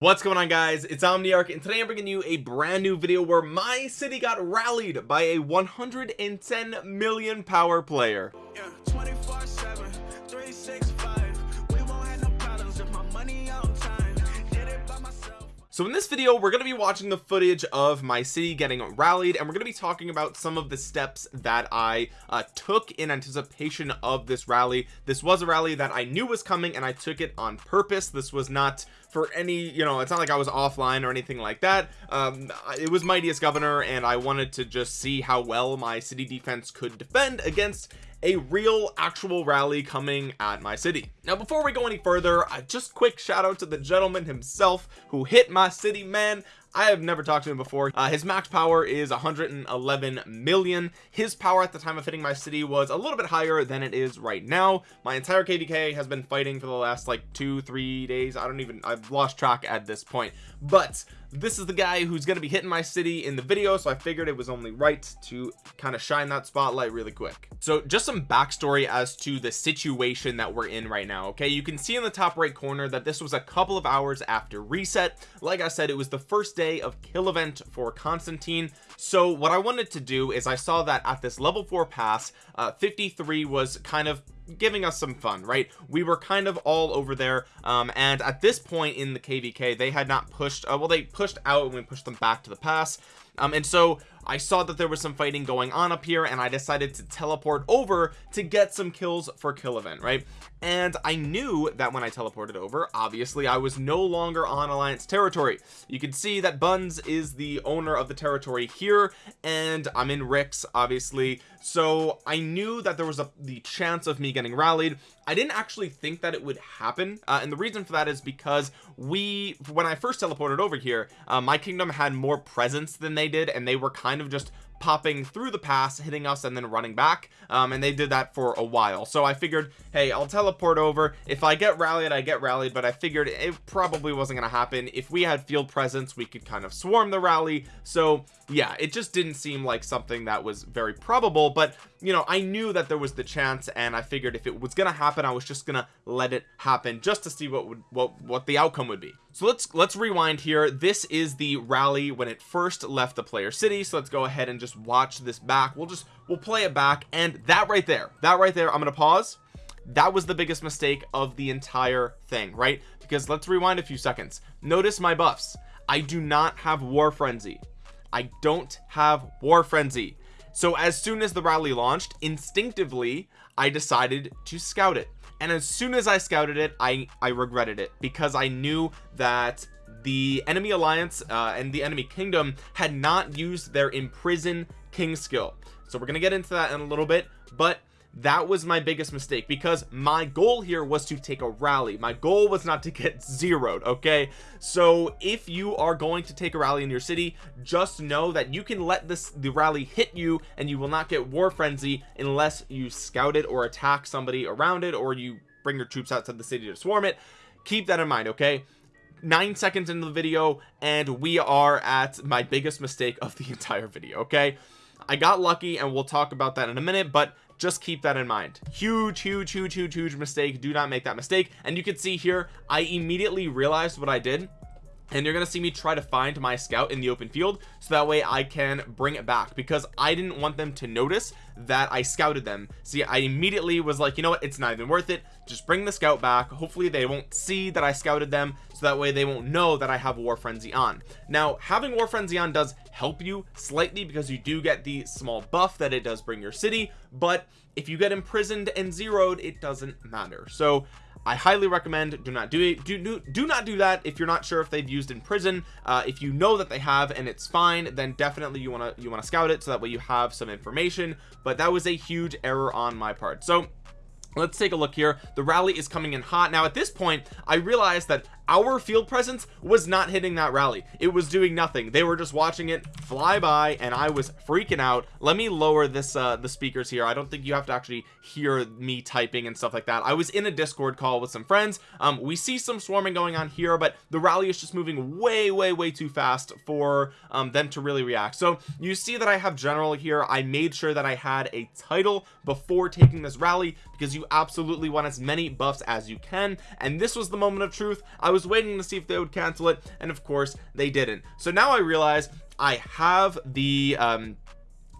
what's going on guys? It's omniarch and today i'm bringing you a brand new video where my city got rallied by a 110 million power player. Yeah, so in this video we're going to be watching the footage of my city getting rallied and we're going to be talking about some of the steps that I uh, took in anticipation of this rally. This was a rally that I knew was coming and I took it on purpose. This was not for any you know it's not like I was offline or anything like that. Um it was mightiest governor and I wanted to just see how well my city defense could defend against a real actual rally coming at my city. Now before we go any further I just quick shout out to the gentleman himself who hit my city man. I have never talked to him before. Uh, his max power is 111 million. His power at the time of hitting my city was a little bit higher than it is right now. My entire KVK has been fighting for the last like two three days. I don't even I've lost track at this point. But this is the guy who's going to be hitting my city in the video so I figured it was only right to kind of shine that spotlight really quick. So just some backstory as to the situation that we're in right now okay? You can see in the top right corner that this was a couple of hours after reset. Like I said it was the first day of kill event for Constantine. So what I wanted to do is I saw that at this level 4 pass uh, 53 was kind of giving us some fun right? We were kind of all over there um, and at this point in the kvk they had not pushed uh, well they pushed out and we pushed them back to the pass. Um, and so I saw that there was some fighting going on up here and I decided to teleport over to get some kills for kill event right? And I knew that when I teleported over obviously I was no longer on alliance territory. You can see that buns is the owner of the territory here and I'm in Rix obviously. So I knew that there was a the chance of me getting rallied. I didn't actually think that it would happen uh, and the reason for that is because we when I first teleported over here uh, my kingdom had more presence than they did and they were kind of just popping through the pass hitting us and then running back. Um, and they did that for a while. So I figured hey I'll teleport over. If I get rallied I get rallied. But I figured it probably wasn't gonna happen. If we had field presence we could kind of swarm the rally. So yeah it just didn't seem like something that was very probable. But you know I knew that there was the chance. And I figured if it was gonna happen I was just gonna let it happen just to see what would what what the outcome would be so let's let's rewind here. This is the rally when it first left the player city. So let's go ahead and just watch this back. We'll just we'll play it back. And that right there that right there I'm gonna pause. That was the biggest mistake of the entire thing right? Because let's rewind a few seconds. Notice my buffs. I do not have war frenzy. I don't have war frenzy. So as soon as the rally launched instinctively I decided to scout it and as soon as I scouted it I I regretted it because I knew that the enemy alliance uh, and the enemy kingdom had not used their imprison king skill. So we're gonna get into that in a little bit but that was my biggest mistake because my goal here was to take a rally. My goal was not to get zeroed okay? So if you are going to take a rally in your city just know that you can let this the rally hit you and you will not get war frenzy unless you scout it or attack somebody around it or you bring your troops outside the city to swarm it. Keep that in mind okay? Nine seconds into the video and we are at my biggest mistake of the entire video okay? I got lucky and we'll talk about that in a minute but just keep that in mind. Huge huge huge huge huge mistake. Do not make that mistake. And you can see here I immediately realized what I did and you're gonna see me try to find my scout in the open field so that way I can bring it back because I didn't want them to notice that I scouted them. See I immediately was like you know what? It's not even worth it. Just bring the scout back. Hopefully they won't see that I scouted them so that way they won't know that I have war frenzy on. Now having war frenzy on does help you slightly because you do get the small buff that it does bring your city but if you get imprisoned and zeroed it doesn't matter. So I highly recommend do not do it do, do do not do that if you're not sure if they've used imprison. Uh, if you know that they have and it's fine then definitely you want to you want to scout it so that way you have some information. But that was a huge error on my part. So let's take a look here. The rally is coming in hot. Now at this point I realized that our field presence was not hitting that rally. It was doing nothing. They were just watching it fly by and I was freaking out. Let me lower this uh the speakers here. I don't think you have to actually hear me typing and stuff like that. I was in a discord call with some friends. Um we see some swarming going on here but the rally is just moving way way way too fast for um them to really react. So you see that I have general here. I made sure that I had a title before taking this rally because you absolutely want as many buffs as you can. And this was the moment of truth. I was was waiting to see if they would cancel it and of course they didn't. So now I realize I have the um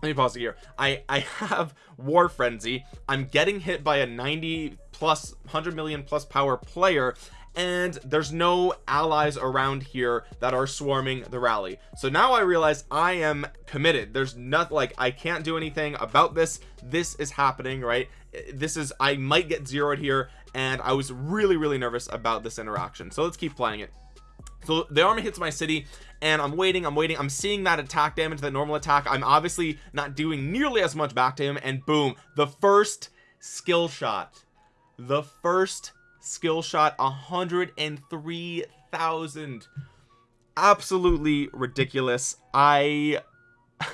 let me pause it here. I I have war frenzy. I'm getting hit by a 90 plus 100 million plus power player and there's no allies around here that are swarming the rally. So now I realize I am committed. There's not like I can't do anything about this. This is happening right? This is I might get zeroed here and I was really really nervous about this interaction. So let's keep playing it. So the army hits my city and I'm waiting I'm waiting. I'm seeing that attack damage that normal attack. I'm obviously not doing nearly as much back to him and boom the first skill shot. The first skill shot 103,000 absolutely ridiculous. I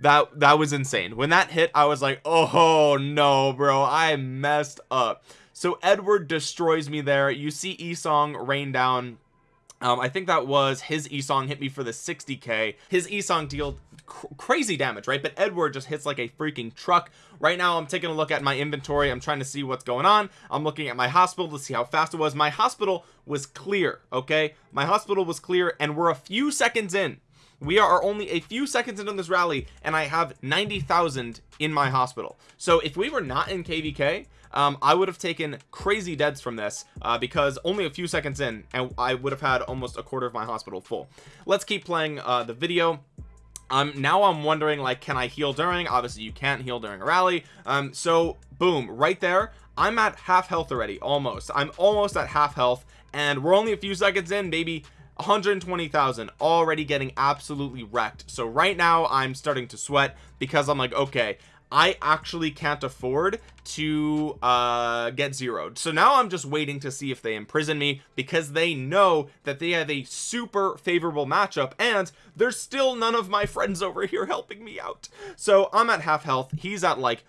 that that was insane. When that hit I was like oh no bro I messed up so Edward destroys me there. You see Esong rain down. Um, I think that was his Esong hit me for the 60k his Esong dealt cr crazy damage right? But Edward just hits like a freaking truck. Right now I'm taking a look at my inventory. I'm trying to see what's going on. I'm looking at my hospital to see how fast it was. My hospital was clear okay? My hospital was clear and we're a few seconds in. We are only a few seconds into this rally and I have 90,000 in my hospital. So if we were not in kvk um, I would have taken crazy deads from this uh, because only a few seconds in and I would have had almost a quarter of my hospital full. Let's keep playing uh, the video. Um now I'm wondering like can I heal during? Obviously you can't heal during a rally. Um so boom right there. I'm at half health already almost. I'm almost at half health and we're only a few seconds in maybe 120,000 already getting absolutely wrecked. So right now I'm starting to sweat because I'm like okay I actually can't afford to uh get zeroed. So now I'm just waiting to see if they imprison me because they know that they have a super favorable matchup and there's still none of my friends over here helping me out. So I'm at half health. He's at like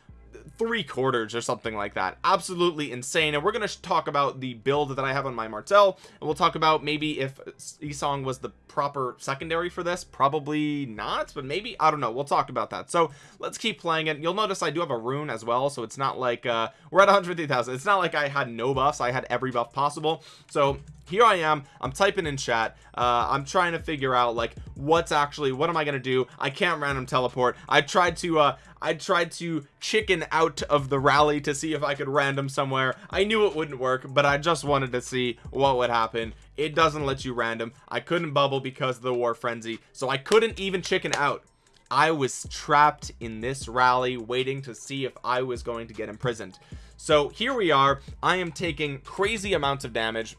three quarters or something like that. Absolutely insane. And we're going to talk about the build that I have on my Martel and we'll talk about maybe if Esong was the proper secondary for this. Probably not but maybe I don't know. We'll talk about that. So let's keep playing it. You'll notice I do have a rune as well so it's not like uh we're at 150,000 it's not like I had no buffs. I had every buff possible. So here I am. I'm typing in chat. Uh I'm trying to figure out like what's actually what am I gonna do? I can't random teleport. I tried to uh I tried to chicken out of the rally to see if I could random somewhere. I knew it wouldn't work but I just wanted to see what would happen. It doesn't let you random. I couldn't bubble because of the war frenzy so I couldn't even chicken out. I was trapped in this rally waiting to see if I was going to get imprisoned. So here we are. I am taking crazy amounts of damage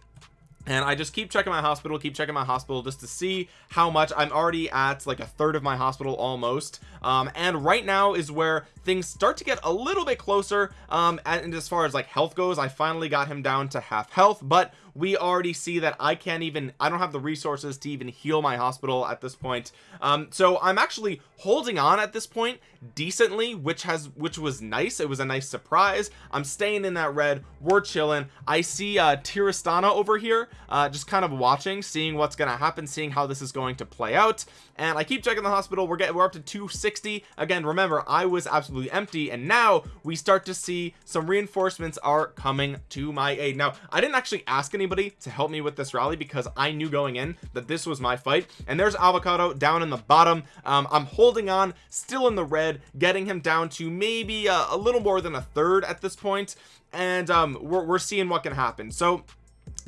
and I just keep checking my hospital keep checking my hospital just to see how much. I'm already at like a third of my hospital almost. Um, and right now is where things start to get a little bit closer. Um, and as far as like health goes I finally got him down to half health. But we already see that I can't even I don't have the resources to even heal my hospital at this point. Um, so I'm actually holding on at this point decently which has which was nice. It was a nice surprise. I'm staying in that red. We're chilling. I see uh Tirastana over here uh just kind of watching seeing what's gonna happen seeing how this is going to play out. And I keep checking the hospital. We're getting we're up to 260 again remember I was absolutely empty and now we start to see some reinforcements are coming to my aid. Now I didn't actually ask anybody to help me with this rally because I knew going in that this was my fight. And there's avocado down in the bottom. Um, I'm holding on still in the red getting him down to maybe a, a little more than a third at this point. And um we're, we're seeing what can happen. So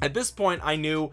at this point I knew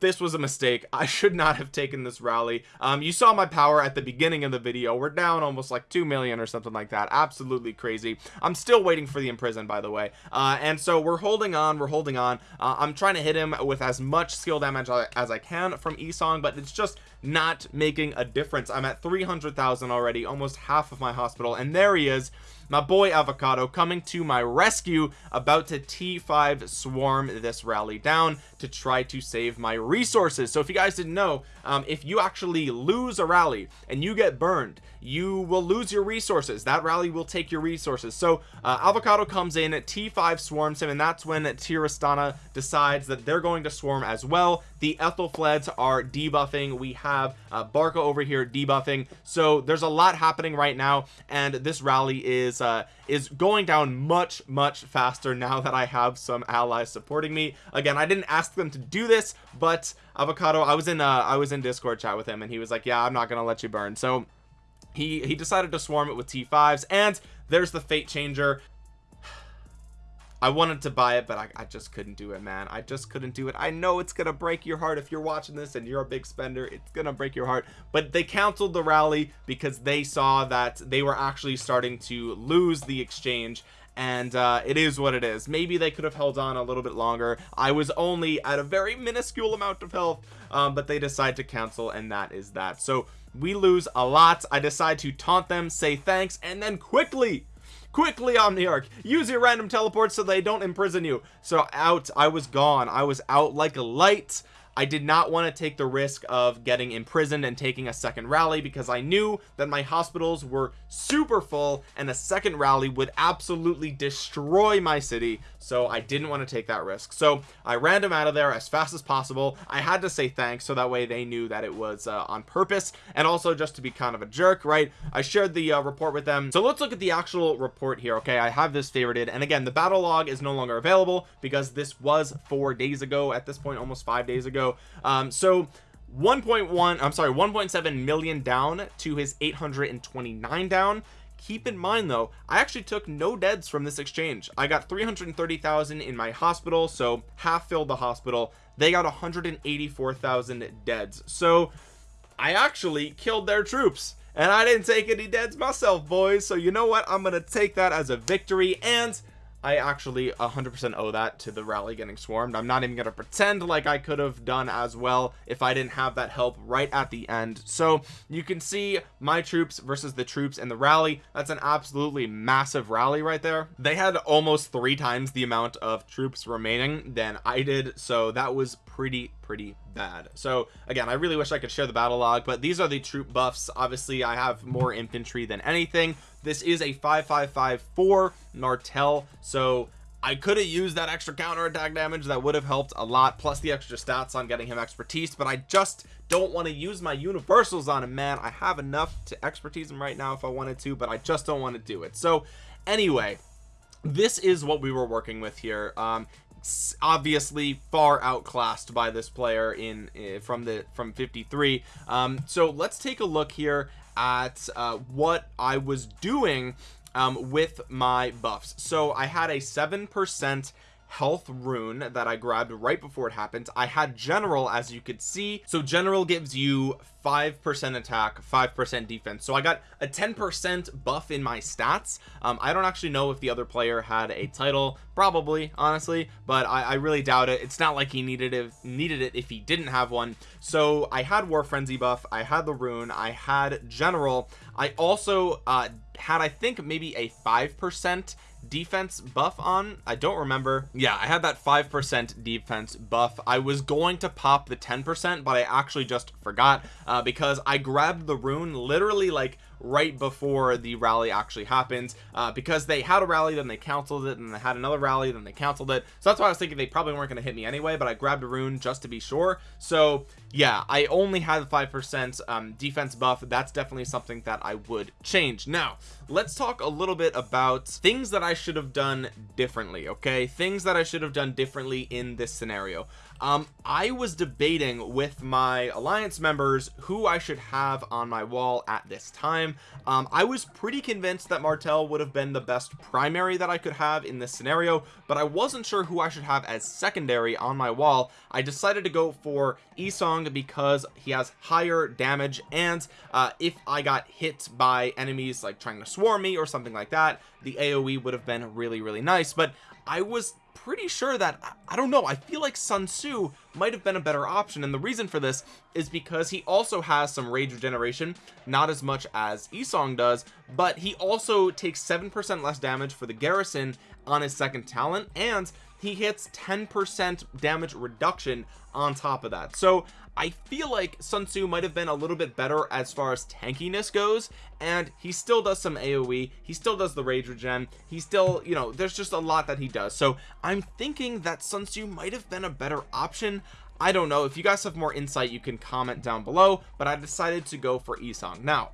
this was a mistake. I should not have taken this rally. Um you saw my power at the beginning of the video. We're down almost like 2 million or something like that. Absolutely crazy. I'm still waiting for the imprison by the way. Uh and so we're holding on we're holding on. Uh, I'm trying to hit him with as much skill damage as I can from Esong but it's just not making a difference. I'm at 300,000 already almost half of my hospital and there he is my boy avocado coming to my rescue about to t5 swarm this rally down to try to save my resources. So if you guys didn't know um, if you actually lose a rally and you get burned you will lose your resources. That rally will take your resources. So uh, avocado comes in t5 swarms him and that's when tirastana decides that they're going to swarm as well. The ethelfleds are debuffing. We have uh, Barca over here debuffing. So there's a lot happening right now and this rally is uh is going down much much faster now that I have some allies supporting me. Again I didn't ask them to do this but avocado I was in uh I was in discord chat with him and he was like yeah I'm not gonna let you burn. So he he decided to swarm it with t5s and there's the fate changer I wanted to buy it but I, I, just couldn't do it man. I just couldn't do it. I know it's gonna break your heart if you're watching this and you're a big spender. It's gonna break your heart. But they canceled the rally because they saw that they were actually starting to lose the exchange. And uh, it is what it is. Maybe they could have held on a little bit longer. I was only at a very minuscule amount of health um, but they decide to cancel and that is that. So we lose a lot. I decide to taunt them say thanks and then quickly quickly omniarch use your random teleport so they don't imprison you. So out. I was gone. I was out like a light I did not want to take the risk of getting imprisoned and taking a second rally because I knew that my hospitals were super full and a second rally would absolutely destroy my city. So I didn't want to take that risk. So I ran them out of there as fast as possible. I had to say thanks so that way they knew that it was uh, on purpose. And also just to be kind of a jerk right? I shared the uh, report with them. So let's look at the actual report here okay? I have this favorited. And again the battle log is no longer available because this was four days ago. At this point almost five days ago um so 1.1 i'm sorry 1.7 million down to his 829 down. Keep in mind though i actually took no deads from this exchange. I got 330,000 in my hospital so half filled the hospital. They got 184,000 deads so i actually killed their troops and i didn't take any deads myself boys. So you know what? I'm gonna take that as a victory and I actually 100% owe that to the rally getting swarmed. I'm not even gonna pretend like I could have done as well if I didn't have that help right at the end. So you can see my troops versus the troops in the rally. That's an absolutely massive rally right there. They had almost three times the amount of troops remaining than I did so that was pretty pretty bad. So again I really wish I could share the battle log but these are the troop buffs. Obviously I have more infantry than anything. This is a 5554 Martel so I could have used that extra counter attack damage. That would have helped a lot plus the extra stats on getting him expertise but I just don't want to use my universals on him man. I have enough to expertise him right now if I wanted to but I just don't want to do it. So anyway this is what we were working with here. Um obviously far outclassed by this player in uh, from the from 53 um so let's take a look here at uh, what I was doing um, with my buffs. So I had a seven percent health rune that I grabbed right before it happened. I had general as you could see. So general gives you five percent attack five percent defense. So I got a 10 percent buff in my stats. Um, I don't actually know if the other player had a title probably honestly but I, I really doubt it. It's not like he needed it needed it if he didn't have one. So I had war frenzy buff I had the rune I had general. I also uh, had I think maybe a five percent defense buff on? I don't remember. Yeah I had that five percent defense buff. I was going to pop the 10 percent but I actually just forgot uh, because I grabbed the rune literally like right before the rally actually happens uh, because they had a rally then they canceled it and they had another rally then they canceled it. So that's why I was thinking they probably weren't going to hit me anyway but I grabbed a rune just to be sure. So yeah I only had five percent um, defense buff. That's definitely something that I would change. Now let's talk a little bit about things that I should have done differently okay? Things that I should have done differently in this scenario um I was debating with my alliance members who I should have on my wall at this time. Um I was pretty convinced that Martel would have been the best primary that I could have in this scenario but I wasn't sure who I should have as secondary on my wall. I decided to go for Isong because he has higher damage and uh if I got hit by enemies like trying to swarm me or something like that the AoE would have been really really nice but I was pretty sure that I don't know I feel like Sun Tzu might have been a better option and the reason for this is because he also has some rage regeneration not as much as Esong does but he also takes seven percent less damage for the garrison on his second talent and he hits 10 percent damage reduction on top of that. So I feel like Sun Tzu might have been a little bit better as far as tankiness goes and he still does some AoE he still does the rage regen he still you know there's just a lot that he does. So I'm thinking that Sun Tzu might have been a better option. I don't know. If you guys have more insight you can comment down below but I decided to go for Esong now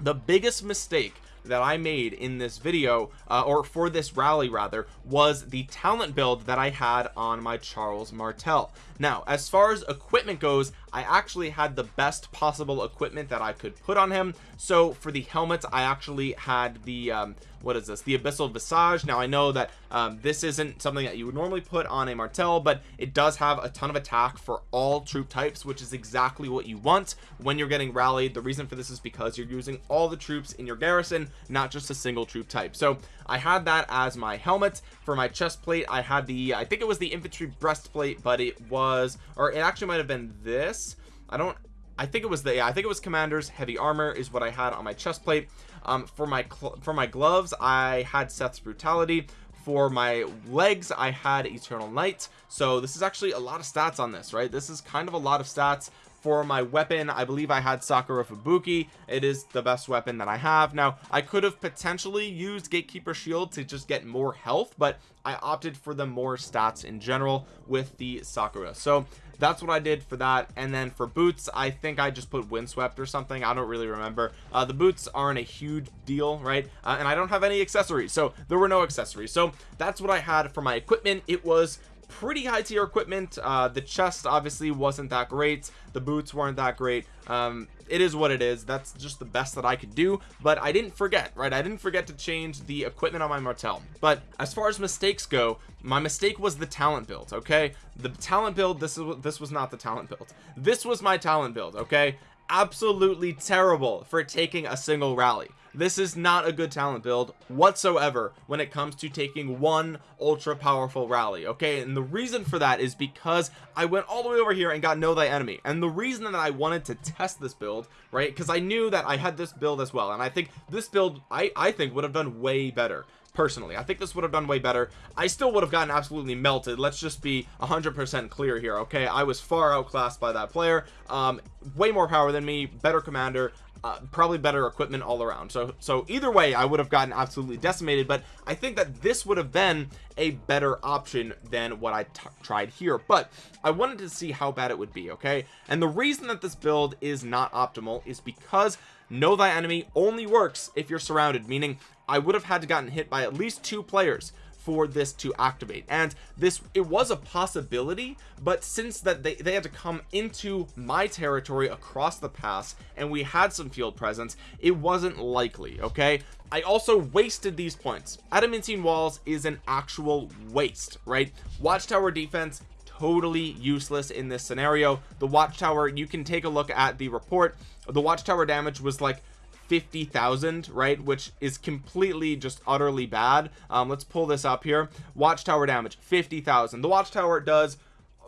the biggest mistake that I made in this video uh, or for this rally rather was the talent build that I had on my Charles Martel. Now as far as equipment goes I actually had the best possible equipment that I could put on him. So for the helmets I actually had the um, what is this? The abyssal visage. Now I know that um, this isn't something that you would normally put on a Martel but it does have a ton of attack for all troop types which is exactly what you want when you're getting rallied. The reason for this is because you're using all the troops in your garrison not just a single troop type. So I had that as my helmet. For my chest plate I had the I think it was the infantry breastplate but it was or it actually might have been this. I don't I think it was the yeah, I think it was commanders heavy armor is what I had on my chest plate. Um, for my for my gloves I had Seth's brutality. For my legs I had eternal night. So this is actually a lot of stats on this right? This is kind of a lot of stats for my weapon. I believe I had Sakura Fubuki. It is the best weapon that I have. Now I could have potentially used gatekeeper shield to just get more health but I opted for the more stats in general with the Sakura. So that's what I did for that. And then for boots I think I just put windswept or something. I don't really remember. Uh, the boots aren't a huge deal right? Uh, and I don't have any accessories. So there were no accessories. So that's what I had for my equipment. It was pretty high tier equipment. Uh the chest obviously wasn't that great. The boots weren't that great. Um it is what it is. That's just the best that I could do. But I didn't forget right? I didn't forget to change the equipment on my Martel but as far as mistakes go my mistake was the talent build okay? The talent build this is this was not the talent build. This was my talent build okay? Absolutely terrible for taking a single rally this is not a good talent build whatsoever when it comes to taking one ultra powerful rally okay? And the reason for that is because I went all the way over here and got know thy enemy. And the reason that I wanted to test this build right? Because I knew that I had this build as well. And I think this build I I think would have done way better personally. I think this would have done way better. I still would have gotten absolutely melted. Let's just be 100% clear here okay? I was far outclassed by that player. Um way more power than me better commander uh, probably better equipment all around. So so either way I would have gotten absolutely decimated but I think that this would have been a better option than what I tried here. But I wanted to see how bad it would be okay? And the reason that this build is not optimal is because know thy enemy only works if you're surrounded meaning I would have had to gotten hit by at least two players for this to activate. And this it was a possibility but since that they, they had to come into my territory across the pass and we had some field presence it wasn't likely okay? I also wasted these points. Adamantine walls is an actual waste right? Watchtower defense totally useless in this scenario. The watchtower you can take a look at the report. The watchtower damage was like 50,000 right which is completely just utterly bad. Um let's pull this up here. Watchtower damage 50,000 the watchtower does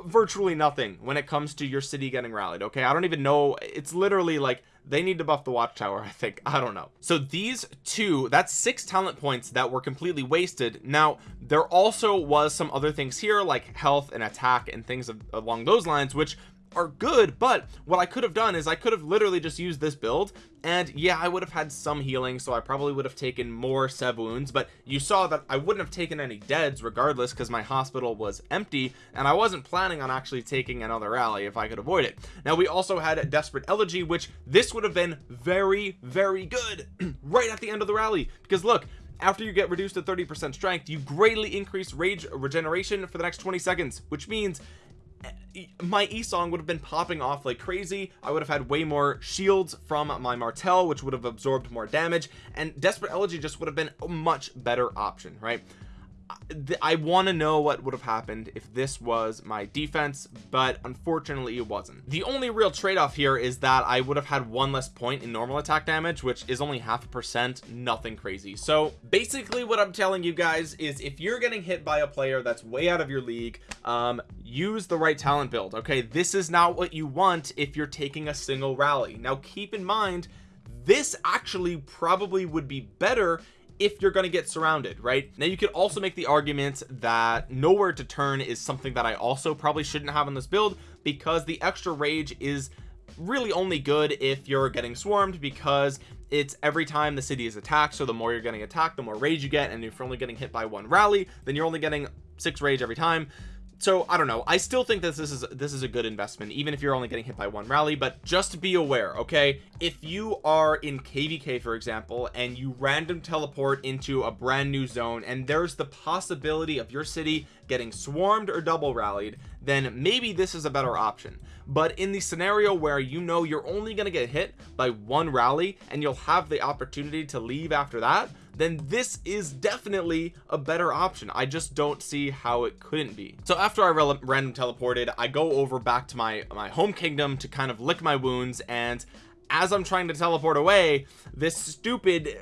virtually nothing when it comes to your city getting rallied okay? I don't even know. It's literally like they need to buff the watchtower I think. I don't know. So these two that's six talent points that were completely wasted. Now there also was some other things here like health and attack and things of, along those lines which are good but what I could have done is I could have literally just used this build and yeah I would have had some healing so I probably would have taken more sev wounds but you saw that I wouldn't have taken any deads regardless because my hospital was empty and I wasn't planning on actually taking another rally if I could avoid it. Now we also had desperate elegy which this would have been very very good right at the end of the rally because look after you get reduced to 30 percent strength you greatly increase rage regeneration for the next 20 seconds which means my Esong would have been popping off like crazy. I would have had way more shields from my Martel which would have absorbed more damage and Desperate Elegy just would have been a much better option right I want to know what would have happened if this was my defense but unfortunately it wasn't. The only real trade-off here is that I would have had one less point in normal attack damage which is only half a percent nothing crazy. So basically what I'm telling you guys is if you're getting hit by a player that's way out of your league um use the right talent build okay? This is not what you want if you're taking a single rally. Now keep in mind this actually probably would be better if you're going to get surrounded right? Now you could also make the argument that nowhere to turn is something that I also probably shouldn't have on this build because the extra rage is really only good if you're getting swarmed because it's every time the city is attacked so the more you're getting attacked the more rage you get and if you're only getting hit by one rally then you're only getting six rage every time so I don't know. I still think that this is this is a good investment even if you're only getting hit by one rally but just be aware okay? If you are in kvk for example and you random teleport into a brand new zone and there's the possibility of your city getting swarmed or double rallied then maybe this is a better option. But in the scenario where you know you're only going to get hit by one rally and you'll have the opportunity to leave after that then this is definitely a better option. I just don't see how it couldn't be. So after I random teleported I go over back to my my home kingdom to kind of lick my wounds and as I'm trying to teleport away this stupid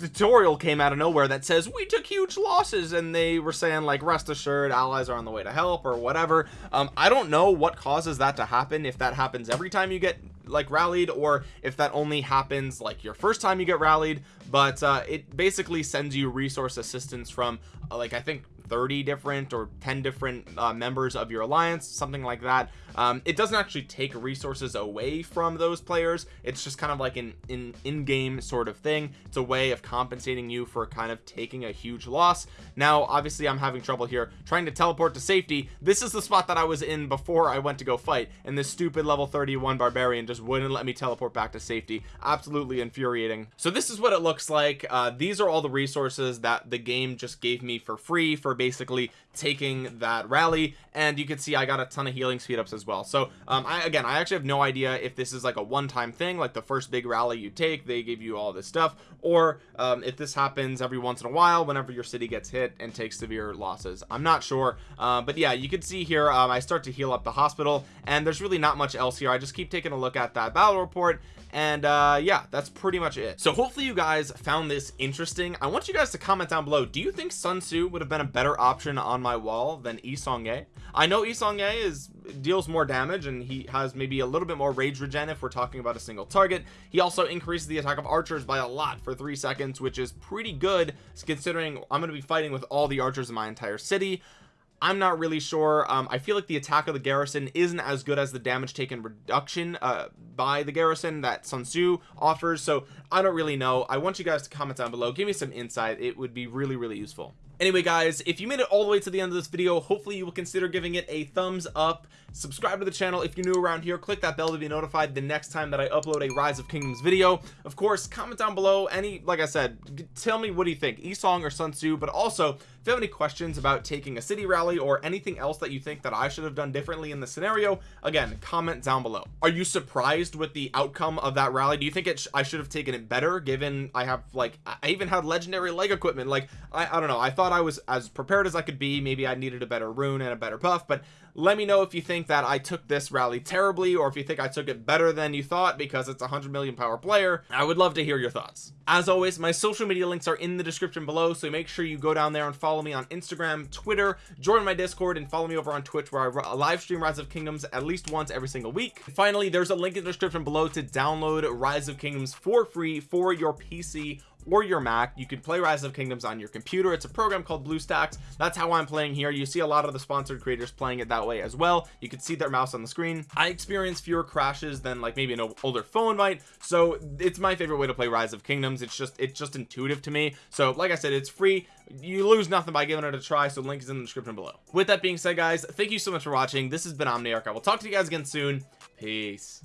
tutorial came out of nowhere that says we took huge losses and they were saying like rest assured allies are on the way to help or whatever. Um I don't know what causes that to happen if that happens every time you get like rallied or if that only happens like your first time you get rallied but uh it basically sends you resource assistance from uh, like I think 30 different or 10 different uh, members of your alliance something like that. Um, it doesn't actually take resources away from those players. It's just kind of like an in in-game sort of thing. It's a way of compensating you for kind of taking a huge loss. Now obviously I'm having trouble here trying to teleport to safety. This is the spot that I was in before I went to go fight and this stupid level 31 barbarian just wouldn't let me teleport back to safety. Absolutely infuriating. So this is what it looks like. Uh, these are all the resources that the game just gave me for free for basically taking that rally and you can see I got a ton of healing speed ups as well. So um I again I actually have no idea if this is like a one-time thing like the first big rally you take they give you all this stuff or um, if this happens every once in a while whenever your city gets hit and takes severe losses. I'm not sure uh, but yeah you can see here um, I start to heal up the hospital and there's really not much else here. I just keep taking a look at that battle report and uh yeah that's pretty much it. So hopefully you guys found this interesting. I want you guys to comment down below. Do you think Sun Tzu would have been a better option on my wall than Yi Seong-Gye I know Yi Seong-Gye is deals more damage and he has maybe a little bit more rage regen if we're talking about a single target. He also increases the attack of archers by a lot for three seconds which is pretty good considering I'm going to be fighting with all the archers in my entire city. I'm not really sure um, I feel like the attack of the garrison isn't as good as the damage taken reduction uh, by the garrison that Sun Tzu offers so I don't really know. I want you guys to comment down below. Give me some insight. It would be really really useful anyway guys if you made it all the way to the end of this video hopefully you will consider giving it a thumbs up. Subscribe to the channel if you're new around here. Click that bell to be notified the next time that I upload a rise of kingdoms video. Of course comment down below any like I said tell me what do you think Yi Seong or Sun Tzu but also you have any questions about taking a city rally or anything else that you think that I should have done differently in the scenario again comment down below. Are you surprised with the outcome of that rally? Do you think it I should have taken it better given I have like I even had legendary leg equipment? Like I, I don't know. I thought I was as prepared as I could be. Maybe I needed a better rune and a better buff but let me know if you think that I took this rally terribly or if you think I took it better than you thought because it's a hundred million power player. I would love to hear your thoughts. As always my social media links are in the description below so make sure you go down there and follow me on Instagram Twitter join my discord and follow me over on Twitch where I live stream rise of kingdoms at least once every single week. Finally there's a link in the description below to download rise of kingdoms for free for your PC or your Mac you can play rise of kingdoms on your computer. It's a program called BlueStacks. That's how I'm playing here. You see a lot of the sponsored creators playing it that way as well. You can see their mouse on the screen. I experience fewer crashes than like maybe an older phone might. So it's my favorite way to play rise of kingdoms. It's just it's just intuitive to me. So like I said it's free. You lose nothing by giving it a try. So link is in the description below. With that being said guys thank you so much for watching. This has been Omniarch. I will talk to you guys again soon. Peace